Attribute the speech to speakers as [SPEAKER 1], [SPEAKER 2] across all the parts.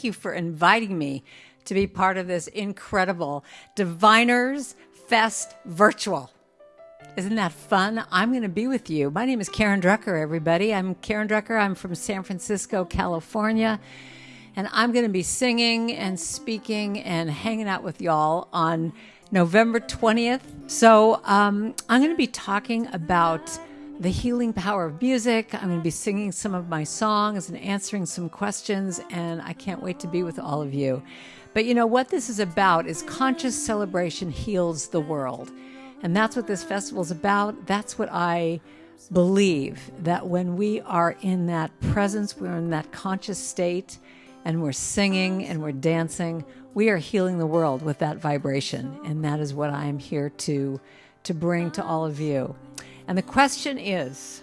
[SPEAKER 1] thank you for inviting me to be part of this incredible Diviners Fest virtual. Isn't that fun? I'm going to be with you. My name is Karen Drucker, everybody. I'm Karen Drucker. I'm from San Francisco, California. And I'm going to be singing and speaking and hanging out with y'all on November 20th. So um, I'm going to be talking about the healing power of music. I'm going to be singing some of my songs and answering some questions. And I can't wait to be with all of you. But you know what this is about is conscious celebration heals the world. And that's what this festival is about. That's what I believe that when we are in that presence, we're in that conscious state, and we're singing and we're dancing, we are healing the world with that vibration. And that is what I am here to, to bring to all of you. And the question is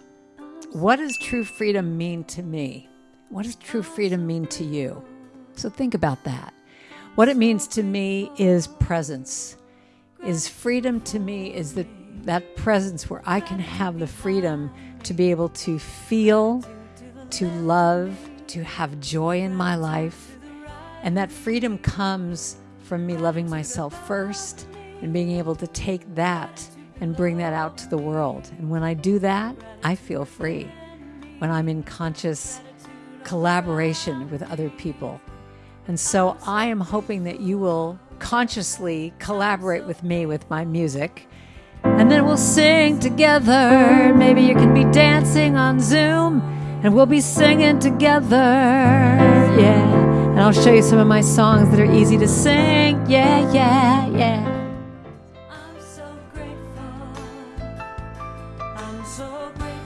[SPEAKER 1] what does true freedom mean to me? What does true freedom mean to you? So think about that. What it means to me is presence. Is freedom to me is that that presence where I can have the freedom to be able to feel, to love, to have joy in my life. And that freedom comes from me loving myself first and being able to take that and bring that out to the world. And when I do that, I feel free. When I'm in conscious collaboration with other people. And so I am hoping that you will consciously collaborate with me with my music. And then we'll sing together. Maybe you can be dancing on Zoom and we'll be singing together. Yeah. And I'll show you some of my songs that are easy to sing. Yeah, yeah, yeah. so great.